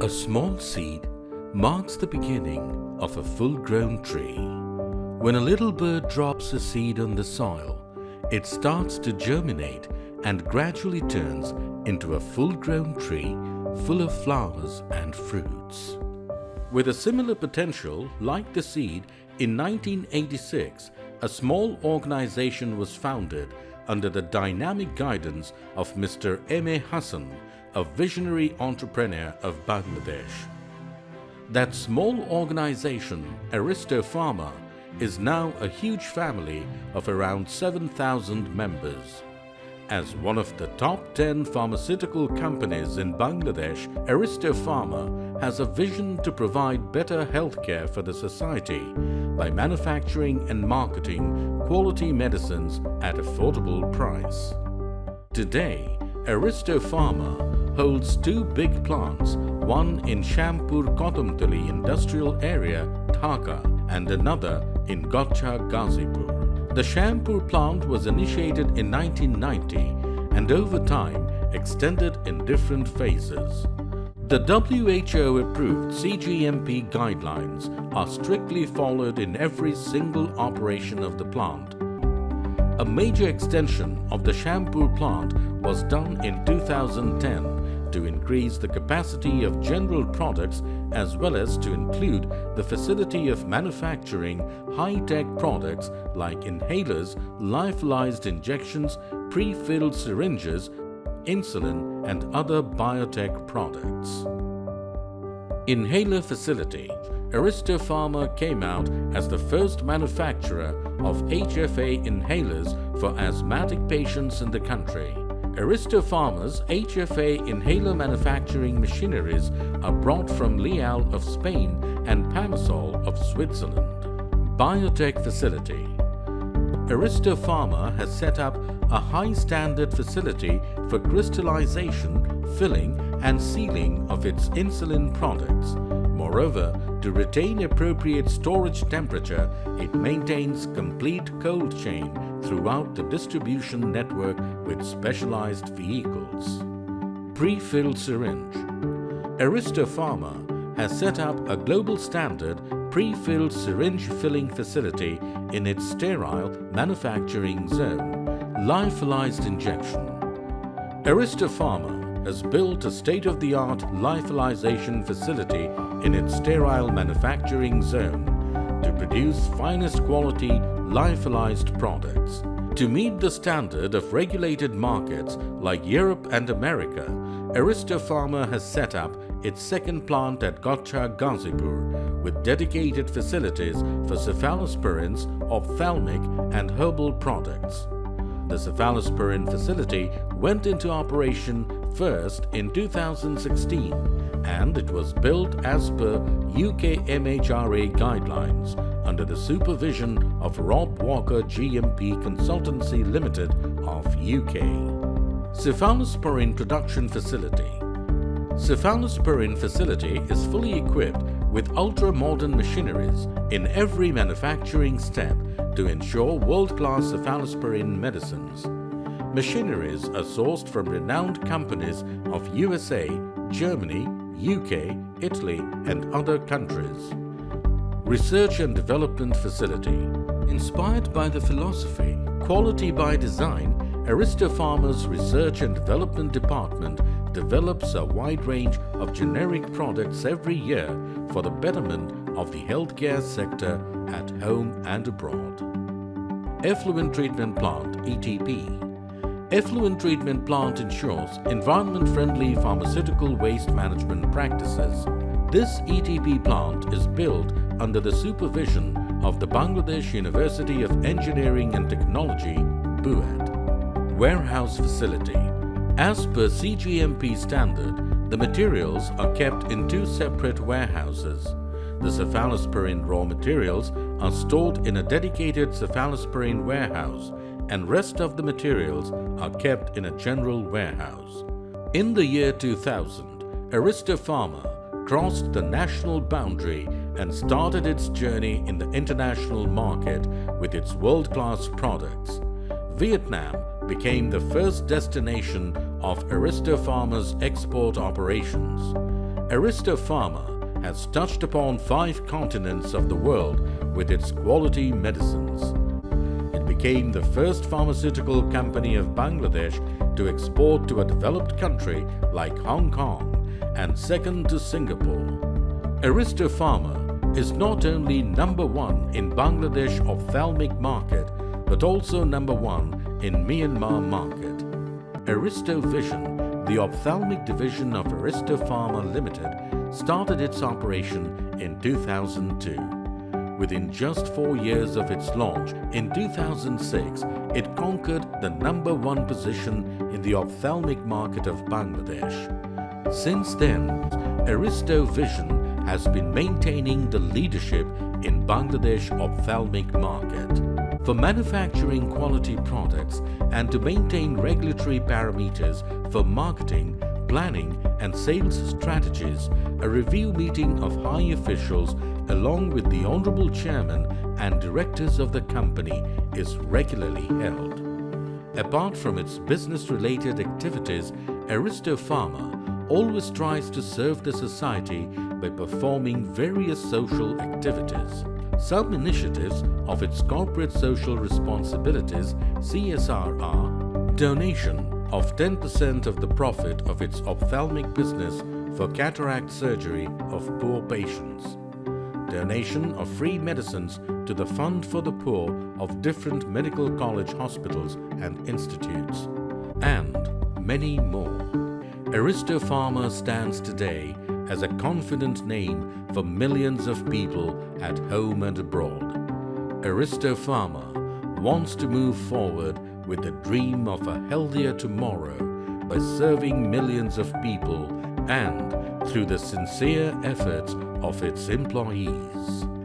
A small seed marks the beginning of a full-grown tree. When a little bird drops a seed on the soil, it starts to germinate and gradually turns into a full-grown tree full of flowers and fruits. With a similar potential like the seed, in 1986, a small organization was founded under the dynamic guidance of Mr. M.A. Hassan, a visionary entrepreneur of Bangladesh. That small organization, Aristo Pharma, is now a huge family of around 7,000 members. As one of the top 10 pharmaceutical companies in Bangladesh, Aristo Pharma has a vision to provide better healthcare for the society by manufacturing and marketing quality medicines at affordable price. Today, Aristo Pharma holds two big plants, one in Shampur Kadamtali industrial area, Dhaka, and another in Gotcha, Gazipur. The Shampur plant was initiated in 1990 and over time extended in different phases. The WHO-approved CGMP guidelines are strictly followed in every single operation of the plant. A major extension of the Shampur plant was done in 2010 to increase the capacity of general products as well as to include the facility of manufacturing high-tech products like inhalers, lyophilized injections, pre-filled syringes, insulin and other biotech products. Inhaler Facility Aristo Pharma came out as the first manufacturer of HFA inhalers for asthmatic patients in the country. Aristo Pharma's HFA inhaler manufacturing machineries are brought from Leal of Spain and Pamasol of Switzerland. Biotech Facility Aristo Pharma has set up a high-standard facility for crystallization, filling and sealing of its insulin products. Moreover, to retain appropriate storage temperature, it maintains complete cold chain throughout the distribution network with specialized vehicles. Pre-filled syringe Aristo Pharma has set up a global standard pre-filled syringe filling facility in its sterile manufacturing zone, lyophilized injection. Aristo Pharma has built a state-of-the-art lyophilization facility in its sterile manufacturing zone to produce finest quality lyophilized products. To meet the standard of regulated markets like Europe and America, Aristo Pharma has set up its second plant at Gotcha, Gazipur with dedicated facilities for cephalosporins, ophthalmic and herbal products. The cephalosporin facility went into operation first in 2016 and it was built as per UK MHRA guidelines under the supervision of Rob Walker GMP Consultancy Limited of UK. Cephalosporin Production Facility Cephalosporin facility is fully equipped with ultra-modern machineries in every manufacturing step to ensure world-class cephalosporin medicines. Machineries are sourced from renowned companies of USA, Germany, UK, Italy and other countries. Research and Development Facility Inspired by the philosophy Quality by Design, Aristo Pharma's Research and Development Department develops a wide range of generic products every year for the betterment of the healthcare sector at home and abroad. Effluent Treatment Plant ETP Effluent Treatment Plant ensures environment-friendly pharmaceutical waste management practices. This ETP plant is built under the supervision of the Bangladesh University of Engineering and Technology, BUET. Warehouse Facility As per CGMP standard, the materials are kept in two separate warehouses. The cephalosporin raw materials are stored in a dedicated cephalosporin warehouse and rest of the materials are kept in a general warehouse. In the year 2000, Aristo Pharma crossed the national boundary and started its journey in the international market with its world-class products. Vietnam became the first destination of Aristo Pharma's export operations. Aristo Pharma has touched upon five continents of the world with its quality medicines. Became the first pharmaceutical company of Bangladesh to export to a developed country like Hong Kong and second to Singapore. Aristo Pharma is not only number one in Bangladesh ophthalmic market but also number one in Myanmar market. Aristo Vision, the ophthalmic division of Aristo Pharma Limited, started its operation in 2002. Within just four years of its launch in 2006, it conquered the number one position in the ophthalmic market of Bangladesh. Since then, Aristo Vision has been maintaining the leadership in Bangladesh ophthalmic market. For manufacturing quality products and to maintain regulatory parameters for marketing, planning and sales strategies, a review meeting of high officials along with the Honorable Chairman and directors of the company is regularly held. Apart from its business-related activities, Aristo Pharma always tries to serve the society by performing various social activities. Some initiatives of its corporate social responsibilities CSR are donation of 10% of the profit of its ophthalmic business for cataract surgery of poor patients, donation of free medicines to the Fund for the Poor of different medical college hospitals and institutes, and many more. Aristo Pharma stands today as a confident name for millions of people at home and abroad. Aristo Pharma wants to move forward with the dream of a healthier tomorrow by serving millions of people and through the sincere efforts of its employees.